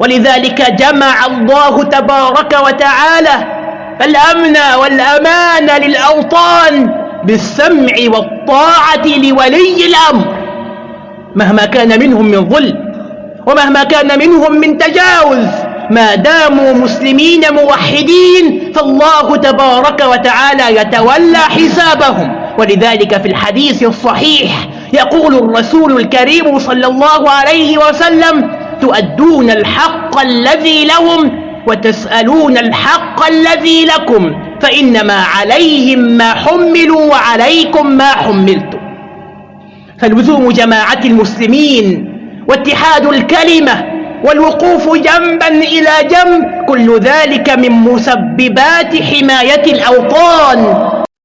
ولذلك جمع الله تبارك وتعالى الأمن والأمان للأوطان بالسمع والطاعة لولي الأمر. مهما كان منهم من ظلم ومهما كان منهم من تجاوز ما داموا مسلمين موحدين فالله تبارك وتعالى يتولى حسابهم. ولذلك في الحديث الصحيح يقول الرسول الكريم صلى الله عليه وسلم تؤدون الحق الذي لهم وتسألون الحق الذي لكم فإنما عليهم ما حملوا وعليكم ما حملتم. فلزوم جماعة المسلمين واتحاد الكلمة والوقوف جنبا إلى جنب كل ذلك من مسببات حماية الأوطان.